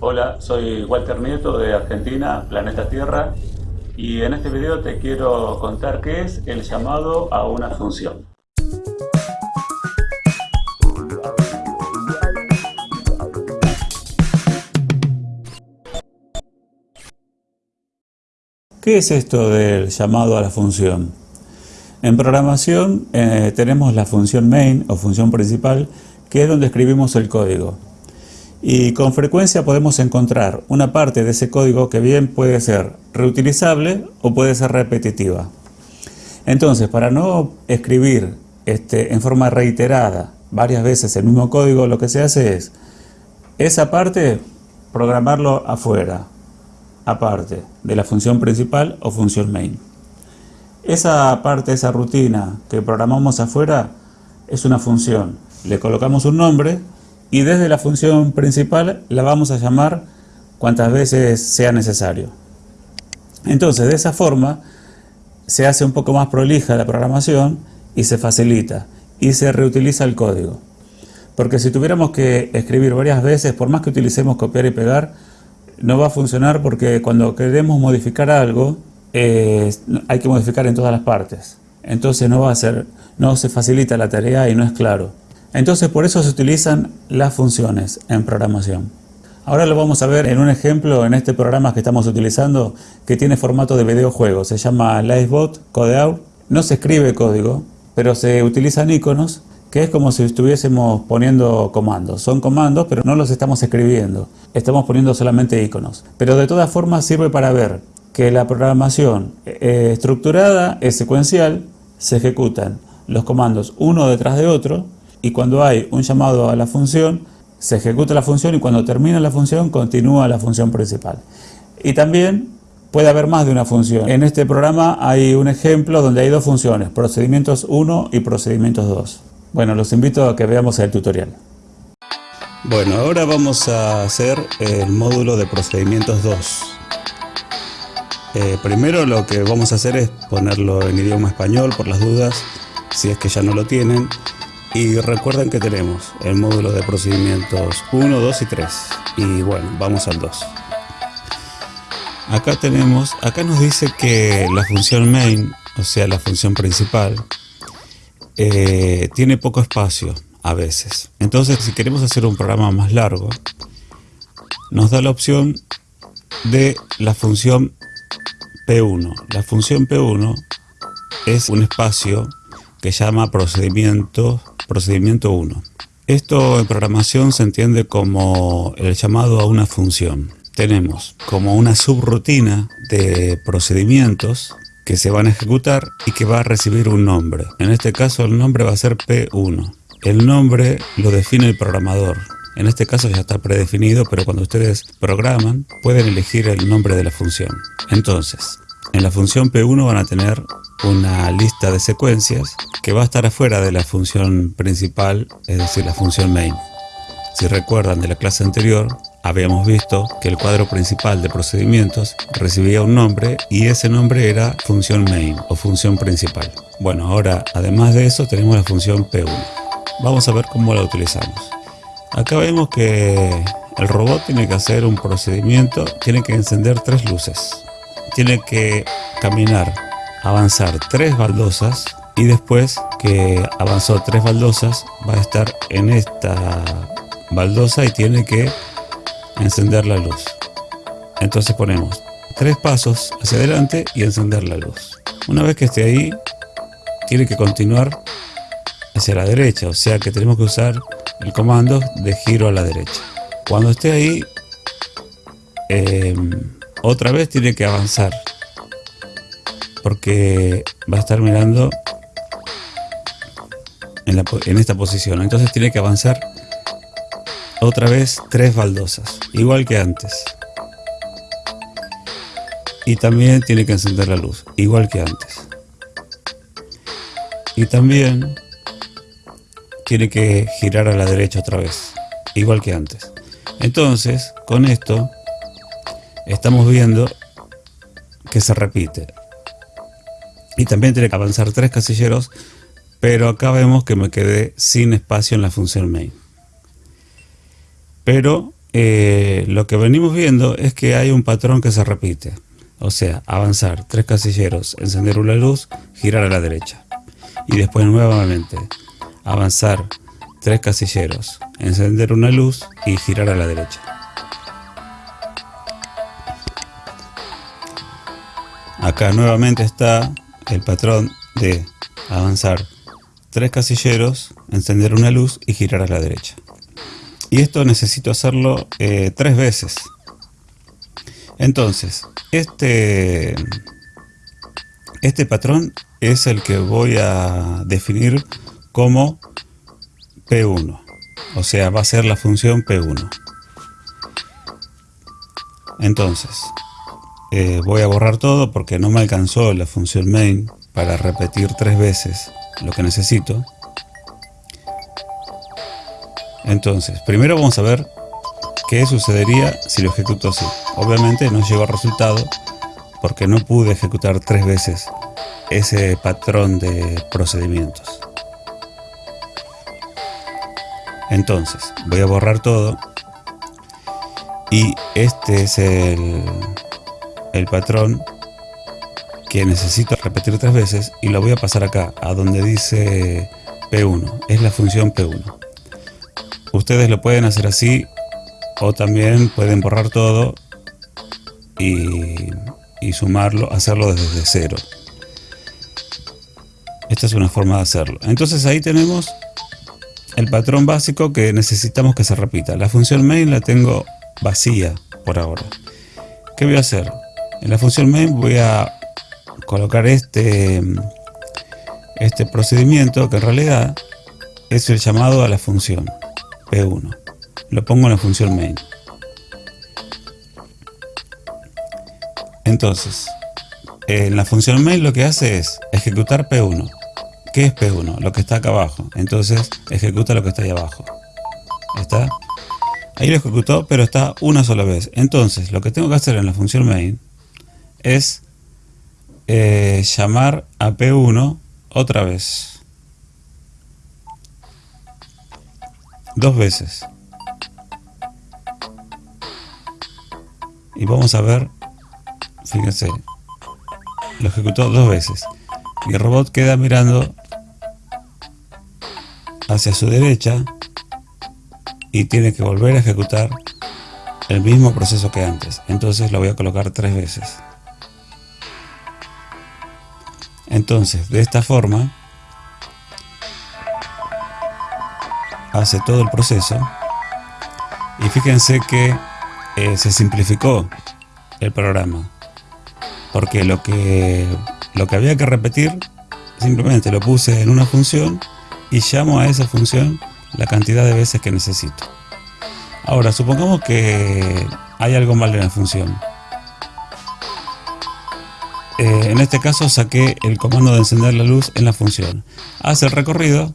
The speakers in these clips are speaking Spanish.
Hola, soy Walter Nieto de Argentina, Planeta Tierra, y en este video te quiero contar qué es el llamado a una función. ¿Qué es esto del llamado a la función? En programación eh, tenemos la función main o función principal, que es donde escribimos el código. Y con frecuencia podemos encontrar una parte de ese código que bien puede ser reutilizable o puede ser repetitiva. Entonces, para no escribir este, en forma reiterada varias veces el mismo código, lo que se hace es esa parte programarlo afuera, aparte de la función principal o función main. Esa parte, esa rutina que programamos afuera es una función. Le colocamos un nombre y desde la función principal la vamos a llamar cuantas veces sea necesario. Entonces, de esa forma se hace un poco más prolija la programación y se facilita y se reutiliza el código. Porque si tuviéramos que escribir varias veces, por más que utilicemos copiar y pegar, no va a funcionar porque cuando queremos modificar algo, eh, hay que modificar en todas las partes. Entonces no va a ser, no se facilita la tarea y no es claro. Entonces por eso se utilizan las funciones en programación. Ahora lo vamos a ver en un ejemplo en este programa que estamos utilizando que tiene formato de videojuego. Se llama Livebot Codeout. No se escribe código, pero se utilizan iconos que es como si estuviésemos poniendo comandos. Son comandos, pero no los estamos escribiendo. Estamos poniendo solamente iconos. Pero de todas formas sirve para ver que la programación eh, estructurada es secuencial, se ejecutan los comandos uno detrás de otro y cuando hay un llamado a la función, se ejecuta la función y cuando termina la función continúa la función principal. Y también puede haber más de una función. En este programa hay un ejemplo donde hay dos funciones, procedimientos 1 y procedimientos 2. Bueno, los invito a que veamos el tutorial. Bueno, ahora vamos a hacer el módulo de procedimientos 2. Eh, primero lo que vamos a hacer es ponerlo en idioma español por las dudas, si es que ya no lo tienen. Y recuerden que tenemos el módulo de procedimientos 1, 2 y 3. Y bueno, vamos al 2. Acá tenemos, acá nos dice que la función main, o sea la función principal, eh, tiene poco espacio a veces. Entonces si queremos hacer un programa más largo, nos da la opción de la función P1. La función P1 es un espacio que llama procedimiento Procedimiento 1. Esto en programación se entiende como el llamado a una función. Tenemos como una subrutina de procedimientos que se van a ejecutar y que va a recibir un nombre. En este caso el nombre va a ser P1. El nombre lo define el programador. En este caso ya está predefinido, pero cuando ustedes programan pueden elegir el nombre de la función. Entonces, en la función P1 van a tener una lista de secuencias que va a estar afuera de la función principal, es decir, la función main. Si recuerdan de la clase anterior, habíamos visto que el cuadro principal de procedimientos recibía un nombre y ese nombre era función main o función principal. Bueno, ahora además de eso tenemos la función P1. Vamos a ver cómo la utilizamos. Acá vemos que el robot tiene que hacer un procedimiento, tiene que encender tres luces tiene que caminar, avanzar tres baldosas y después que avanzó tres baldosas va a estar en esta baldosa y tiene que encender la luz. Entonces ponemos tres pasos hacia adelante y encender la luz. Una vez que esté ahí, tiene que continuar hacia la derecha, o sea que tenemos que usar el comando de giro a la derecha. Cuando esté ahí, eh, otra vez tiene que avanzar. Porque va a estar mirando en, esta posición. Entonces tiene que avanzar otra vez tres baldosas igual que antes. Y también tiene que encender la luz igual que antes. Y también tiene que girar a la derecha otra vez igual que antes. Entonces con esto estamos viendo que se repite. Y también tiene que avanzar tres casilleros, pero acá vemos que me quedé sin espacio en la función main. Pero eh, lo que venimos viendo es que hay un patrón que se repite. O sea, avanzar tres casilleros, encender una luz, girar a la derecha. Y después nuevamente avanzar tres casilleros, encender una luz y girar a la derecha. Acá nuevamente está el patrón de avanzar tres casilleros, encender una luz y girar a la derecha. Y esto necesito hacerlo eh, tres veces. Entonces, este, este patrón es el que voy a definir como P1. O sea, va a ser la función P1. Entonces, eh, voy a borrar todo porque no me alcanzó la función main para repetir tres veces lo que necesito. Entonces, primero vamos a ver qué sucedería si lo ejecuto así. Obviamente no llegó al resultado porque no pude ejecutar tres veces ese patrón de procedimientos. Entonces, voy a borrar todo y este es el, el patrón que necesito repetir tres veces y lo voy a pasar acá, a donde dice P1, es la función P1. Ustedes lo pueden hacer así o también pueden borrar todo y, y sumarlo, hacerlo desde cero. Esta es una forma de hacerlo. Entonces ahí tenemos el patrón básico que necesitamos que se repita. La función main la tengo vacía por ahora. ¿Qué voy a hacer? En la función main voy a colocar este, este procedimiento que en realidad es el llamado a la función P1. Lo pongo en la función main. Entonces, en la función main lo que hace es ejecutar P1. ¿Qué es P1? Lo que está acá abajo. Entonces, ejecuta lo que está ahí abajo. ¿Está? Ahí lo ejecutó, pero está una sola vez. Entonces, lo que tengo que hacer en la función main es eh, llamar a P1 otra vez. Dos veces. Y vamos a ver, fíjense, lo ejecutó dos veces. Y el robot queda mirando hacia su derecha y tiene que volver a ejecutar el mismo proceso que antes. Entonces lo voy a colocar tres veces. Entonces, de esta forma, hace todo el proceso. Y fíjense que eh, se simplificó el programa. Porque lo que, lo que había que repetir simplemente lo puse en una función y llamo a esa función la cantidad de veces que necesito. Ahora, supongamos que hay algo mal en la función eh, en este caso saqué el comando de encender la luz en la función. Hace el recorrido,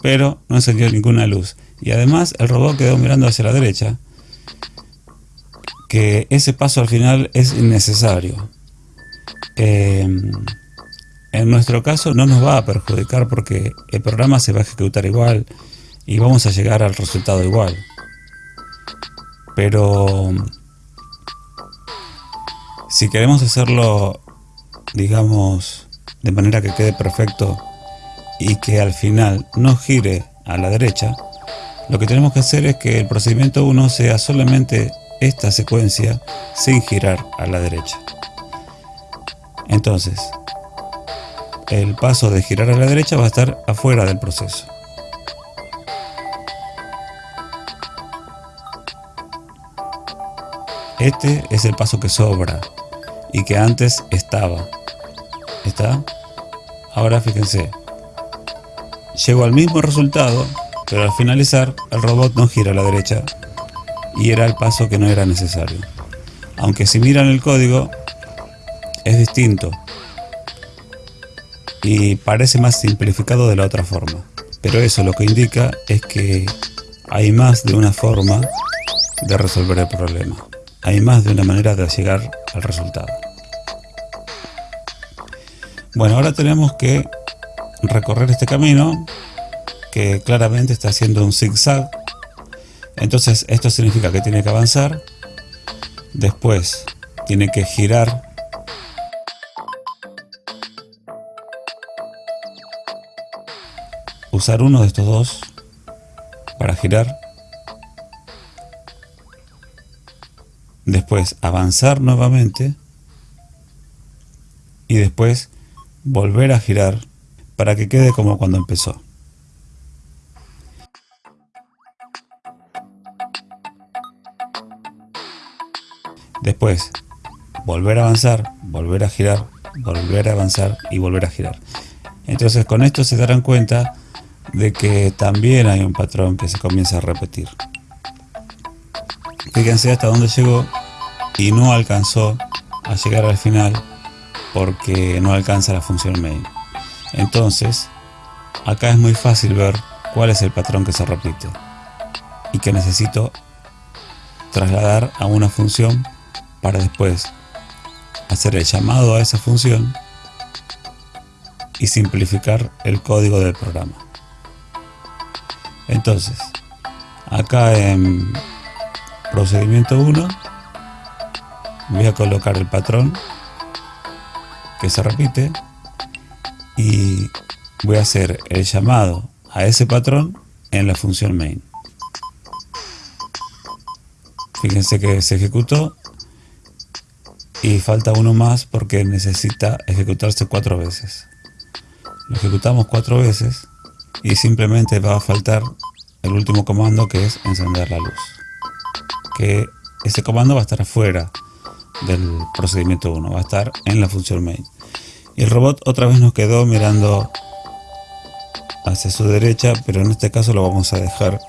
pero no encendió ninguna luz. Y además el robot quedó mirando hacia la derecha, que ese paso al final es innecesario. Em, en nuestro caso no nos va a perjudicar porque el programa se va a ejecutar igual y vamos a llegar al resultado igual. Pero si queremos hacerlo digamos, de manera que quede perfecto y que al final no gire a la derecha, lo que tenemos que hacer es que el procedimiento 1 sea solamente esta secuencia sin girar a la derecha. Entonces, el paso de girar a la derecha va a estar afuera del proceso. Este es el paso que sobra y que antes estaba. ¿Está? Ahora fíjense. Llego al mismo resultado, pero al finalizar el robot no gira a la derecha y era el paso que no era necesario. Aunque si miran el código es distinto y parece más simplificado de la otra forma. Pero eso lo que indica es que hay más de una forma de resolver el problema. Hay más de una manera de llegar al resultado. Bueno, ahora tenemos que recorrer este camino que claramente está haciendo un zigzag. Entonces esto significa que tiene que avanzar, después tiene que girar usar uno de estos dos para girar después avanzar nuevamente y después volver a girar para que quede como cuando empezó. Después, volver a avanzar, volver a girar, volver a avanzar y volver a girar. Entonces con esto se darán cuenta de que también hay un patrón que se comienza a repetir. Fíjense hasta dónde llegó y no alcanzó a llegar al final porque no alcanza la función main. Entonces, acá es muy fácil ver cuál es el patrón que se repite y que necesito trasladar a una función para después hacer el llamado a esa función y simplificar el código del programa. Entonces, acá en procedimiento 1 voy a colocar el patrón que se repite y voy a hacer el llamado a ese patrón en la función main. Fíjense que se ejecutó y falta uno más porque necesita ejecutarse cuatro veces. Lo ejecutamos cuatro veces y simplemente va a faltar el último comando que es encender la luz que ese comando va a estar afuera del procedimiento 1 va a estar en la función main. Y el robot otra vez nos quedó mirando hacia su derecha pero en este caso lo vamos a dejar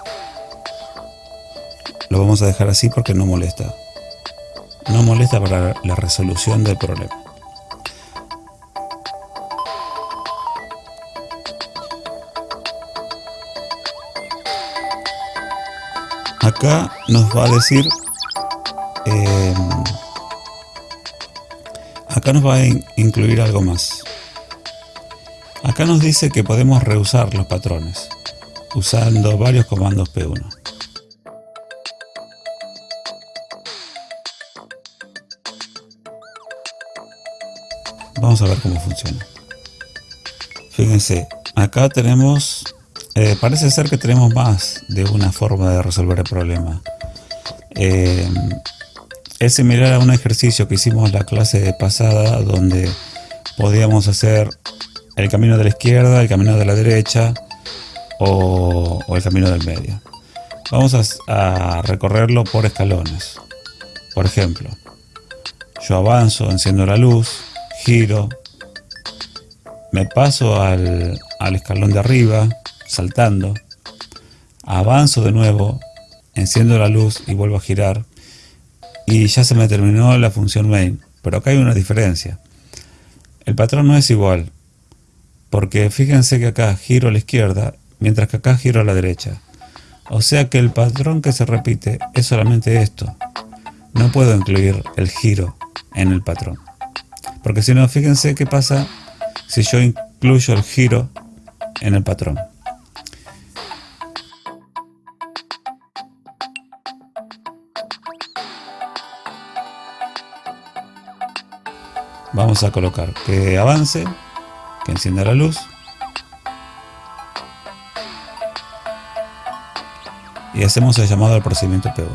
lo vamos a dejar así porque no molesta. No molesta para la resolución del problema. Acá nos va a decir em, acá nos va a incluir algo más. Acá nos dice que podemos reusar los patrones usando varios comandos P1 vamos a ver cómo funciona. Fíjense acá tenemos eh, parece ser que tenemos más de una forma de resolver el problema. Eh, es similar a un ejercicio que hicimos la clase pasada donde podíamos hacer el camino de la izquierda, el camino de la derecha o, el camino del medio. Vamos a, recorrerlo por escalones. Por ejemplo, yo avanzo, enciendo la luz, giro, me paso al escalón de arriba, saltando, avanzo de nuevo, enciendo la luz y vuelvo a girar y ya se me terminó la función main. Pero acá hay una diferencia. El patrón no es igual, porque fíjense que acá giro a la izquierda, mientras que acá giro a la derecha. O sea que el patrón que se repite es solamente esto. No puedo incluir el giro en el patrón. Porque si no, fíjense qué pasa si yo incluyo el giro en el patrón. Vamos a colocar que avance, que encienda la luz y hacemos el llamado al procedimiento P1.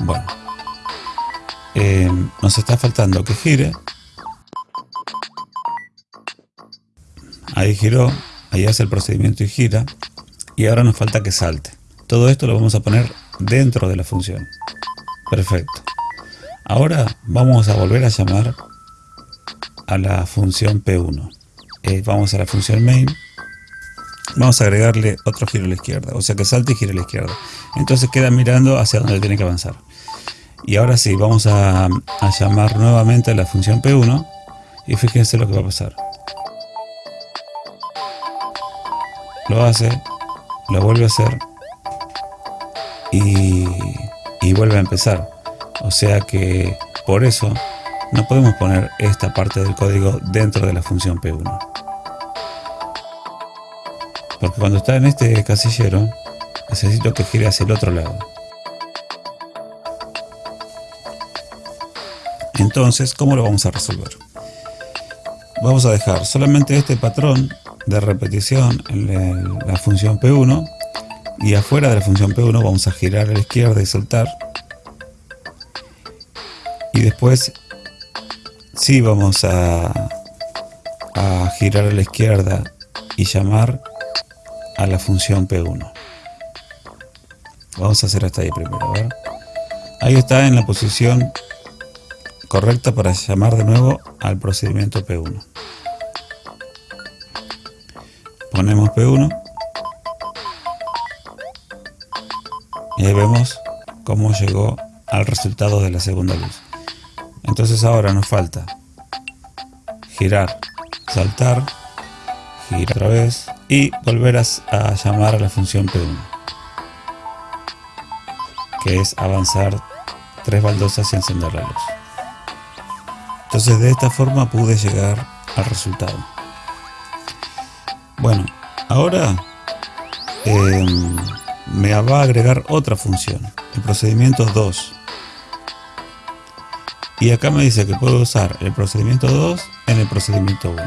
Bueno, eh, nos está faltando que gire. Ahí giró, ahí hace el procedimiento y gira y ahora nos falta que salte. Todo esto lo vamos a poner dentro de la función. Perfecto. Ahora vamos a volver a llamar a la función P1. Eh, vamos a la función main. Vamos a agregarle otro giro a la izquierda. O sea que salte y gire a la izquierda. Entonces queda mirando hacia donde tiene que avanzar. Y ahora sí, vamos a, a llamar nuevamente a la función P1. Y fíjense lo que va a pasar. Lo hace, lo vuelve a hacer y, vuelve a empezar. O sea que por eso no podemos poner esta parte del código dentro de la función P1. Porque cuando está en este casillero, necesito que gire hacia el otro lado. Entonces, ¿cómo lo vamos a resolver? Vamos a dejar solamente este patrón de repetición en la función P1 y afuera de la función P1 vamos a girar a la izquierda y soltar. Y después sí vamos a girar a la izquierda y llamar a la función P1 vamos a hacer hasta ahí primero ahí está en la posición correcta para llamar de nuevo al procedimiento P1 P1 y ahí vemos cómo llegó al resultado de la segunda luz. Entonces ahora nos falta girar saltar girar otra vez y volver a, llamar a la función P1 que es avanzar tres baldosas y encender la luz. Entonces de esta forma pude llegar al resultado. Bueno ahora em, me va a agregar otra función, el procedimiento 2. Y acá me dice que puedo usar el procedimiento 2 en el procedimiento 1.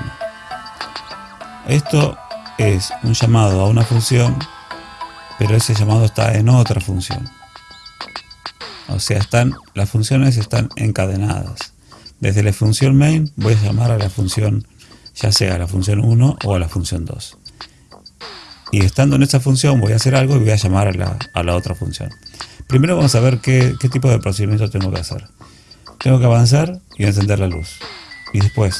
Esto es un llamado a una función, pero ese llamado está en otra función. O sea, están, las funciones están encadenadas. Desde la función main voy a llamar a la función, ya sea a la función 1 o a la función 2 y estando en esa función voy a hacer algo y voy a llamar a la, otra función. Primero vamos a ver qué, tipo de procedimiento tengo que hacer. Tengo que avanzar y encender la luz. Y después,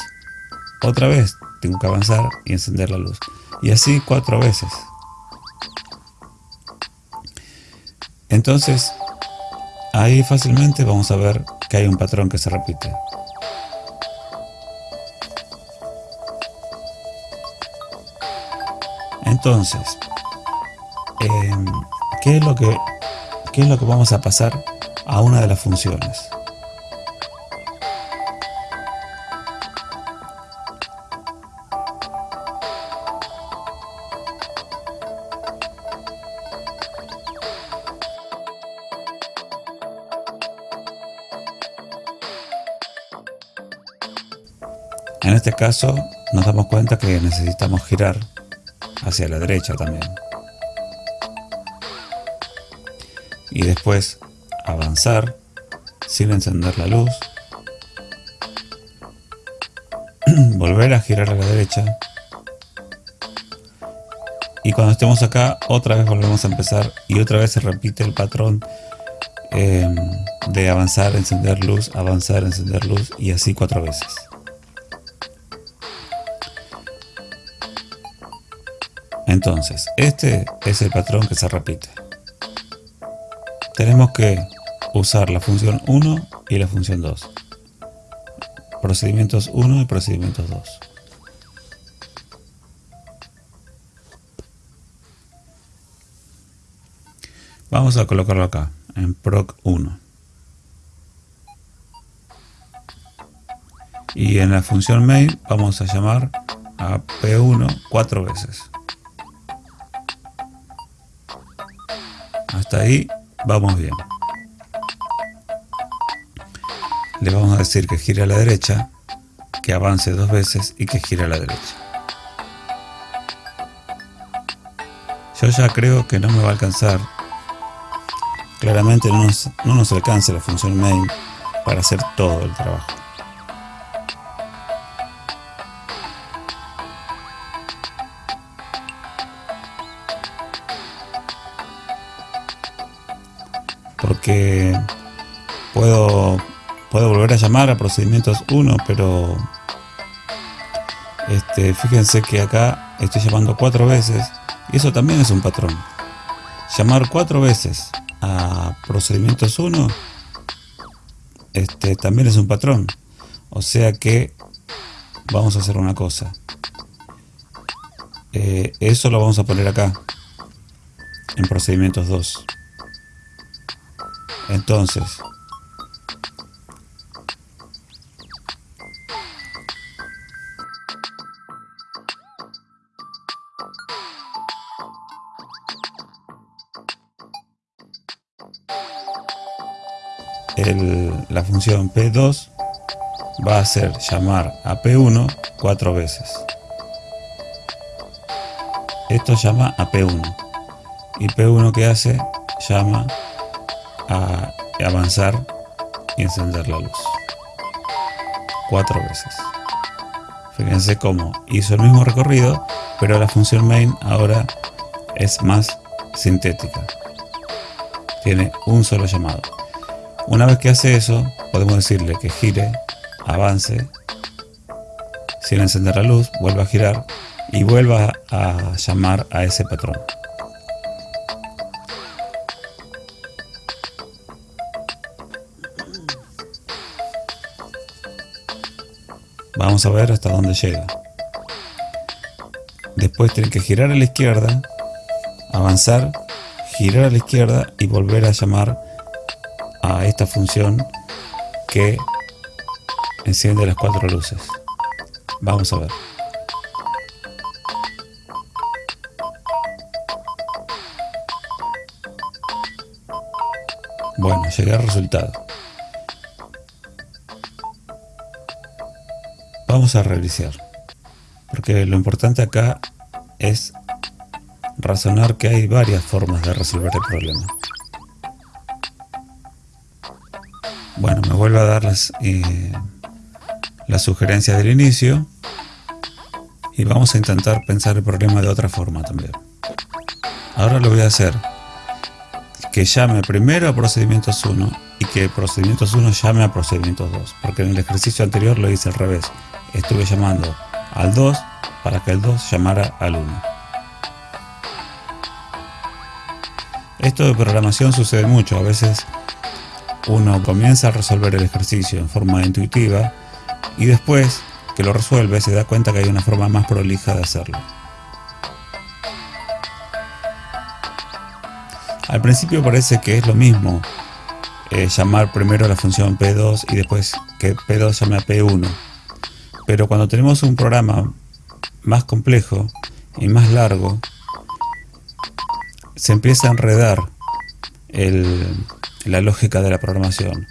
otra vez, tengo que avanzar y encender la luz. Y así cuatro veces. Entonces, ahí fácilmente vamos a ver que hay un patrón que se repite. Entonces, em, ¿qué, es lo que, ¿qué es lo que vamos a pasar a una de las funciones? En este caso nos damos cuenta que necesitamos girar hacia la derecha también. Y después avanzar sin encender la luz. Volver a girar a la derecha. Y cuando estemos acá, otra vez volvemos a empezar y otra vez se repite el patrón em, de avanzar, encender luz, avanzar, encender luz y así cuatro veces. Entonces, este es el patrón que se repite. Tenemos que usar la función 1 y la función 2. Procedimientos 1 y procedimientos 2. Vamos a colocarlo acá, en proc 1. Y en la función main vamos a llamar a P1 cuatro veces. Hasta ahí vamos bien. Le vamos a decir que gire a la derecha, que avance dos veces y que gire a la derecha. Yo ya creo que no me va a alcanzar. Claramente no nos, no nos alcanza la función main para hacer todo el trabajo. Porque puedo, puedo volver a llamar a procedimientos 1, pero este, fíjense que acá estoy llamando cuatro veces y eso también es un patrón. Llamar cuatro veces a procedimientos 1 este, también es un patrón. O sea que vamos a hacer una cosa. Eh, eso lo vamos a poner acá en procedimientos 2. Entonces, El, la función P2 va a hacer llamar a P1 cuatro veces. Esto llama a P1. ¿Y P1 qué hace? Llama a avanzar y encender la luz cuatro veces. Fíjense cómo hizo el mismo recorrido, pero la función main ahora es más sintética. Tiene un solo llamado. Una vez que hace eso, podemos decirle que gire, avance, sin encender la luz, vuelva a girar y vuelva a llamar a ese patrón. Vamos a ver hasta dónde llega. Después tiene que girar a la izquierda, avanzar, girar a la izquierda y volver a llamar a esta función que enciende las cuatro luces. Vamos a ver. Bueno, llegué al resultado. Vamos a revisar. Porque lo importante acá es razonar que hay varias formas de resolver el problema. Bueno, me vuelvo a dar las, eh, las sugerencias del inicio y vamos a intentar pensar el problema de otra forma también. Ahora lo voy a hacer que llame primero a procedimientos 1 y que procedimientos 1 llame a procedimientos 2, porque en el ejercicio anterior lo hice al revés estuve llamando al 2 para que el 2 llamara al 1. Esto de programación sucede mucho, a veces uno comienza a resolver el ejercicio en forma intuitiva y después que lo resuelve se da cuenta que hay una forma más prolija de hacerlo. Al principio parece que es lo mismo eh, llamar primero la función P2 y después que P2 llame a P1 pero cuando tenemos un programa más complejo y más largo, se empieza a enredar la lógica de la programación.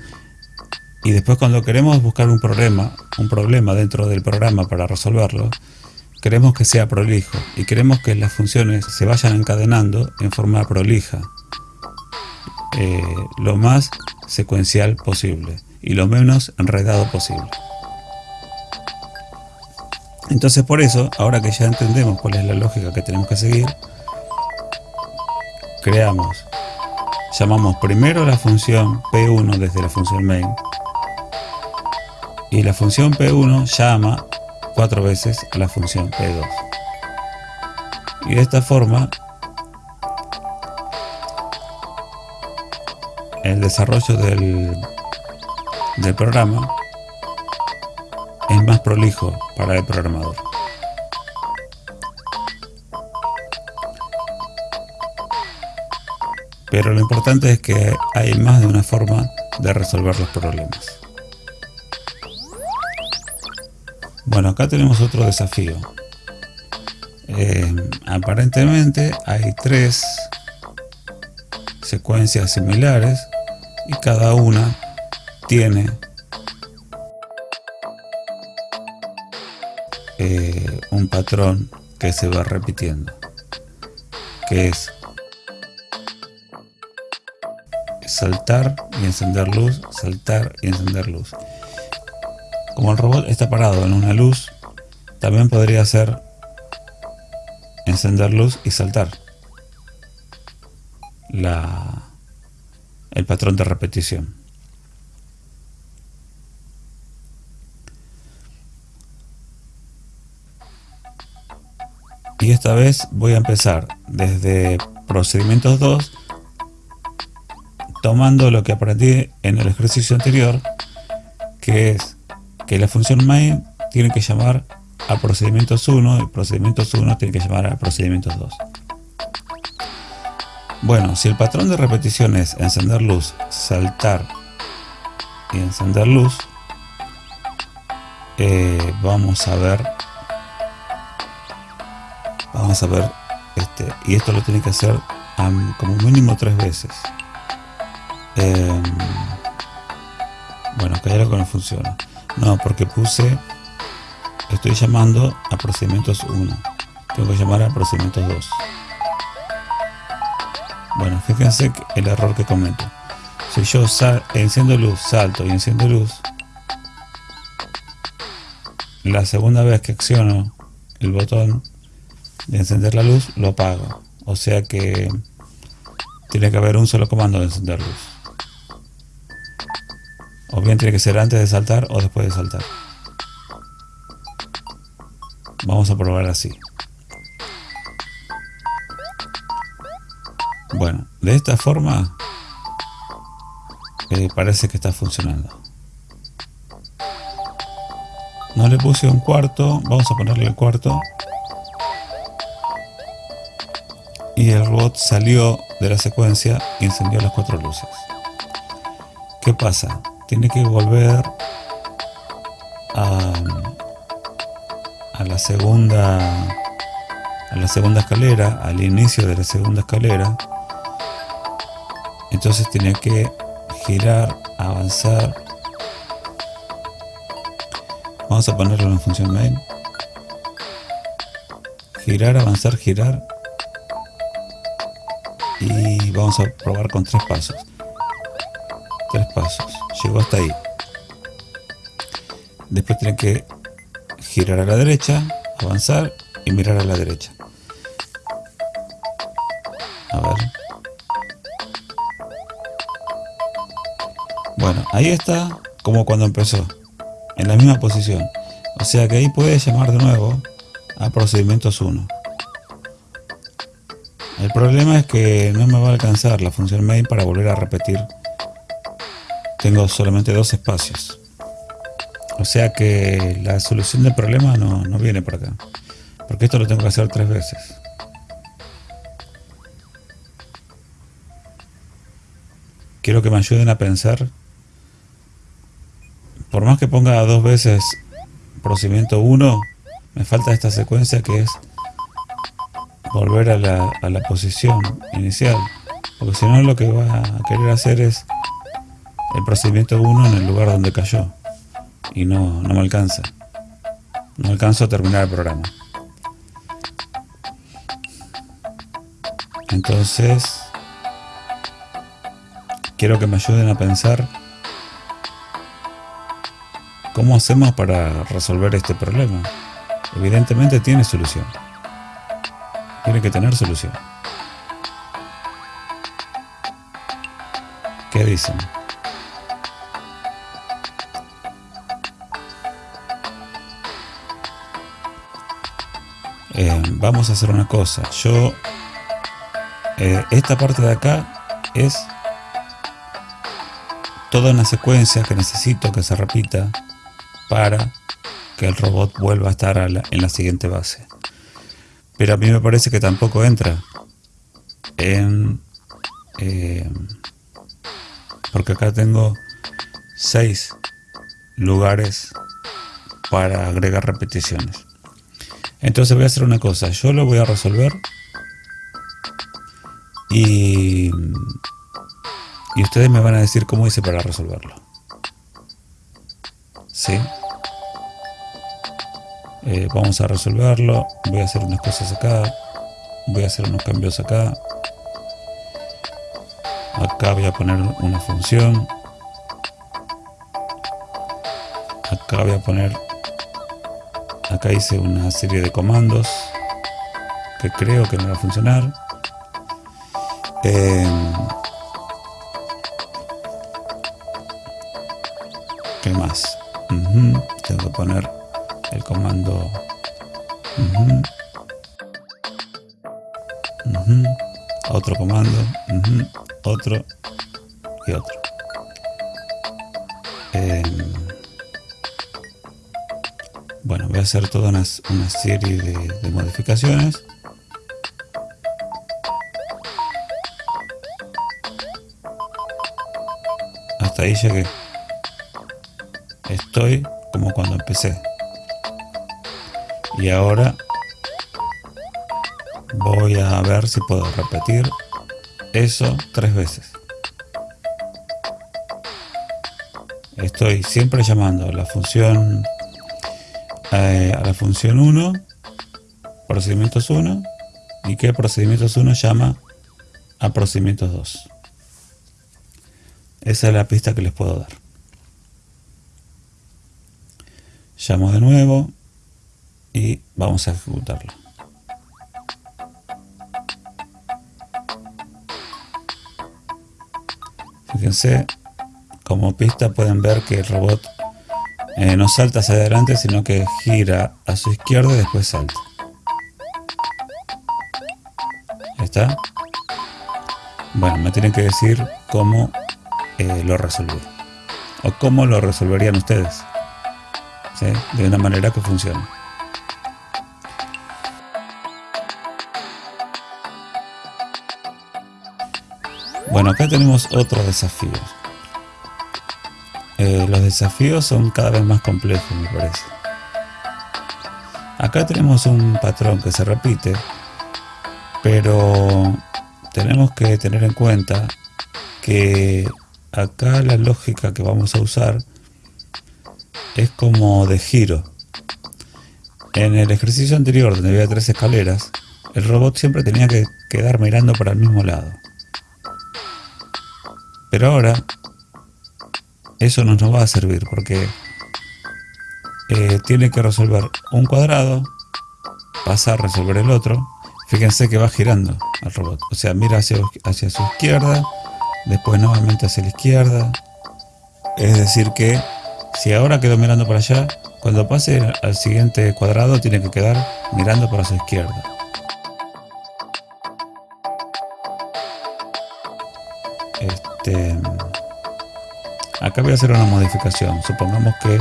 Y después cuando queremos buscar un problema, un problema dentro del programa para resolverlo, queremos que sea prolijo y queremos que las funciones se vayan encadenando en forma prolija, eh, lo más secuencial posible y lo menos enredado posible. Entonces por eso, ahora que ya entendemos cuál es la lógica que tenemos que seguir, creamos, llamamos primero la función P1 desde la función main y la función P1 llama cuatro veces a la función P2. Y de esta forma el desarrollo del, del programa es más prolijo para el programador. Pero lo importante es que hay más de una forma de resolver los problemas. Bueno, acá tenemos otro desafío. Eh, aparentemente hay tres secuencias similares y cada una tiene patrón que se va repitiendo, que es saltar y encender luz, saltar y encender luz. Como el robot está parado en una luz, también podría ser encender luz y saltar. La, el patrón de repetición. Esta vez voy a empezar desde procedimientos 2 tomando lo que aprendí en el ejercicio anterior que es que la función main tiene que llamar a procedimientos 1 y procedimientos 1 tiene que llamar a procedimientos 2 bueno, si el patrón de repetición es encender luz, saltar y encender luz eh, vamos a ver vamos a ver este y esto lo tiene que hacer como mínimo tres veces em, Bueno, acá hay algo que no funciona. No, porque puse, estoy llamando a procedimientos 1. Tengo que llamar a procedimientos 2. Bueno, fíjense el error que comento. Si yo enciendo luz, salto y enciendo luz, la segunda vez que acciono el botón de encender la luz, lo apago. O sea que tiene que haber un solo comando de encender luz. O bien tiene que ser antes de saltar o después de saltar. Vamos a probar así. Bueno, de esta forma eh, parece que está funcionando. No le puse un cuarto, vamos a ponerle el cuarto. Y el robot salió de la secuencia y encendió las cuatro luces. ¿Qué pasa? Tiene que volver a, a la segunda a la segunda escalera, al inicio de la segunda escalera. Entonces tiene que girar, avanzar Vamos a ponerlo en función main. Girar, avanzar, girar. Vamos a probar con tres pasos. Tres pasos. Llegó hasta ahí. Después tiene que girar a la derecha, avanzar y mirar a la derecha. A ver. Bueno, ahí está como cuando empezó en la misma posición. O sea que ahí puede llamar de nuevo a procedimientos 1. El problema es que no me va a alcanzar la función main para volver a repetir. Tengo solamente dos espacios. O sea que la solución del problema no, no viene por acá. Porque esto lo tengo que hacer tres veces. Quiero que me ayuden a pensar por más que ponga dos veces procedimiento 1, me falta esta secuencia que es volver a la, a la posición inicial. Porque si no lo que va a querer hacer es el procedimiento 1 en el lugar donde cayó. Y no, no me alcanza. No alcanzo a terminar el programa. Entonces, quiero que me ayuden a pensar ¿Cómo hacemos para resolver este problema? Evidentemente tiene solución. Tiene que tener solución. ¿Qué dicen? Eh, vamos a hacer una cosa. Yo, eh, esta parte de acá es toda una secuencia que necesito que se repita para que el robot vuelva a estar en la siguiente base. Pero a mí me parece que tampoco entra en... Eh, porque acá tengo seis lugares para agregar repeticiones. Entonces voy a hacer una cosa, yo lo voy a resolver y, y ustedes me van a decir cómo hice para resolverlo. ¿sí? Eh, vamos a resolverlo. Voy a hacer unas cosas acá. Voy a hacer unos cambios acá. Acá voy a poner una función. Acá voy a poner acá hice una serie de comandos que creo que no va a funcionar. Eh, ¿qué más? tengo que poner el comando. Otro comando otro y otro. Em, bueno voy a hacer toda una, serie de modificaciones. Hasta ahí llegué. Estoy como cuando empecé. Y ahora voy a ver si puedo repetir eso tres veces. estoy siempre llamando a la función eh, a la función 1 procedimientos 1 y que procedimientos 1 llama a procedimientos 2 esa es la pista que les puedo dar. Llamo de nuevo y vamos a ejecutarlo fíjense como pista pueden ver que el robot eh, no salta hacia adelante sino que gira a su izquierda y después salta. ¿está? bueno me tienen que decir cómo eh, lo resolví. O cómo lo resolverían ustedes. De una manera que funcione bueno acá tenemos otro desafío. Eh, los desafíos son cada vez más complejos me parece. Acá tenemos un patrón que se repite pero tenemos que tener en cuenta que acá la lógica que vamos a usar es como de giro. En el ejercicio anterior donde había tres escaleras el robot siempre tenía que quedar mirando para el mismo lado pero ahora eso no nos va a servir porque eh, tiene que resolver un cuadrado, pasa a resolver el otro. Fíjense que va girando el robot. O sea, mira hacia, hacia su izquierda, después nuevamente hacia la izquierda. Es decir que si ahora quedó mirando para allá, cuando pase al siguiente cuadrado tiene que quedar mirando para su izquierda. Este, Acá voy a hacer una modificación. Supongamos que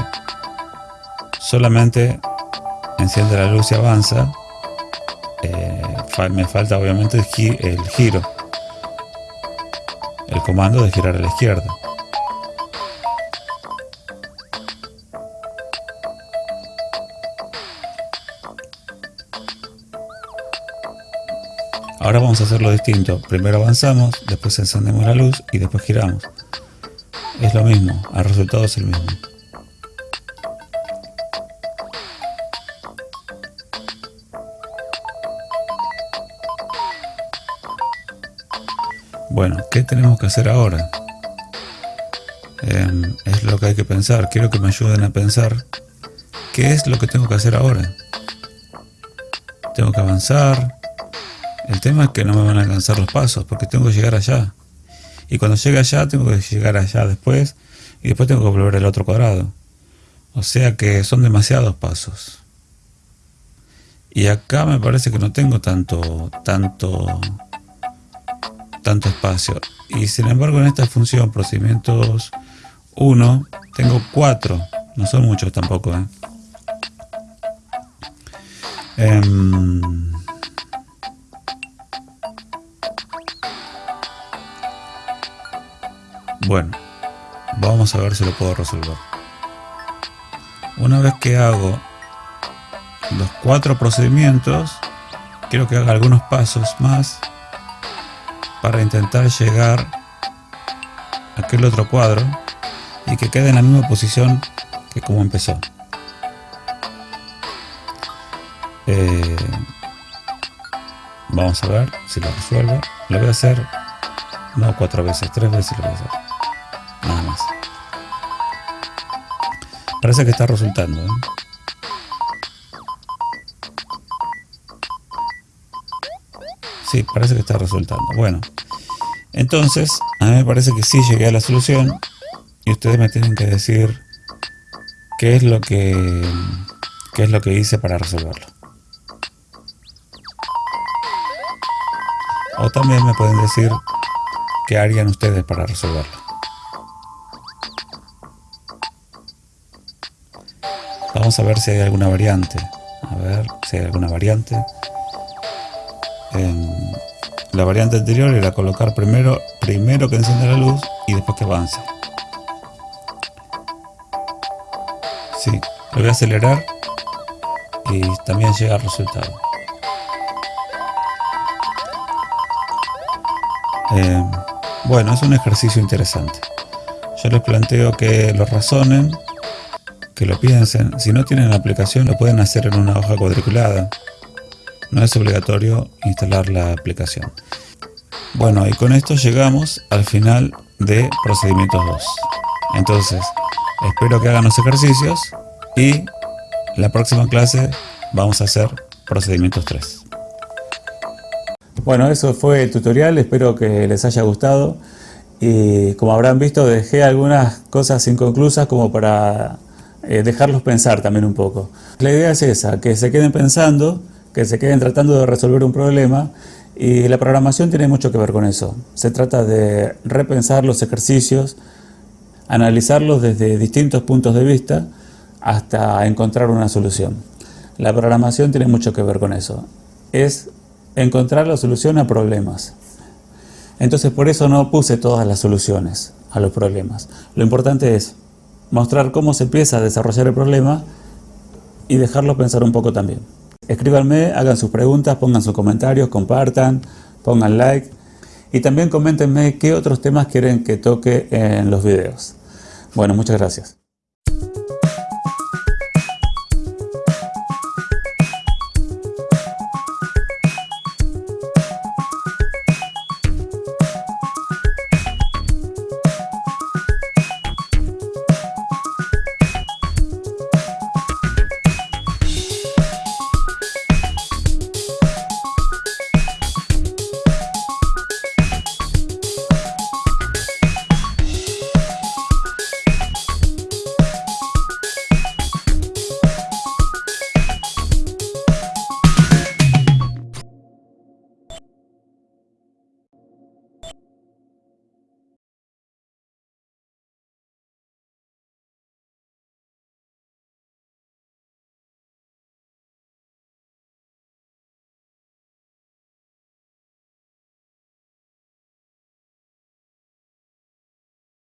solamente enciende la luz y avanza. Eh, me falta obviamente el, giro. El comando de girar a la izquierda. Vamos a hacerlo distinto. Primero avanzamos, después encendemos la luz y después giramos es lo mismo, el resultado es el mismo. Bueno, ¿qué tenemos que hacer ahora? Em, es lo que hay que pensar. Quiero que me ayuden a pensar qué es lo que tengo que hacer ahora. Tengo que avanzar. Tema es que no me van a alcanzar los pasos porque tengo que llegar allá y cuando llegue allá tengo que llegar allá después y después tengo que volver al otro cuadrado. O sea que son demasiados pasos. Y acá me parece que no tengo tanto, tanto, tanto espacio. Y sin embargo en esta función procedimientos 1 tengo 4. No son muchos tampoco. ¿eh? Em, Bueno, vamos a ver si lo puedo resolver. Una vez que hago los cuatro procedimientos, quiero que haga algunos pasos más para intentar llegar a aquel otro cuadro y que quede en la misma posición que como empezó. Eh, vamos a ver si lo resuelvo. Lo voy a hacer no cuatro veces, tres veces lo voy a hacer. Parece que está resultando. ¿eh? Sí, parece que está resultando. Bueno, entonces, a mí me parece que sí llegué a la solución y ustedes me tienen que decir qué es lo que, qué es lo que hice para resolverlo. O también me pueden decir qué harían ustedes para resolverlo. Vamos a ver si hay alguna variante. A ver si hay alguna variante. la variante anterior era colocar primero, primero que encienda la luz y después que avance. Sí, lo voy a acelerar y también llega al resultado. bueno, es un ejercicio interesante. Yo les planteo que lo razonen, que lo piensen. Si no tienen la aplicación, lo pueden hacer en una hoja cuadriculada. No es obligatorio instalar la aplicación. Bueno, y con esto llegamos al final de procedimientos 2. Entonces, espero que hagan los ejercicios y la próxima clase vamos a hacer procedimientos 3. Bueno, eso fue el tutorial, espero que les haya gustado y como habrán visto dejé algunas cosas inconclusas como para eh, dejarlos pensar también un poco. La idea es esa, que se queden pensando, que se queden tratando de resolver un problema y la programación tiene mucho que ver con eso. Se trata de repensar los ejercicios, analizarlos desde distintos puntos de vista hasta encontrar una solución. La programación tiene mucho que ver con eso. Es encontrar la solución a problemas. Entonces por eso no puse todas las soluciones a los problemas. Lo importante es mostrar cómo se empieza a desarrollar el problema y dejarlo pensar un poco también. Escríbanme, hagan sus preguntas, pongan sus comentarios, compartan, pongan like y también coméntenme qué otros temas quieren que toque en los videos. Bueno, muchas gracias.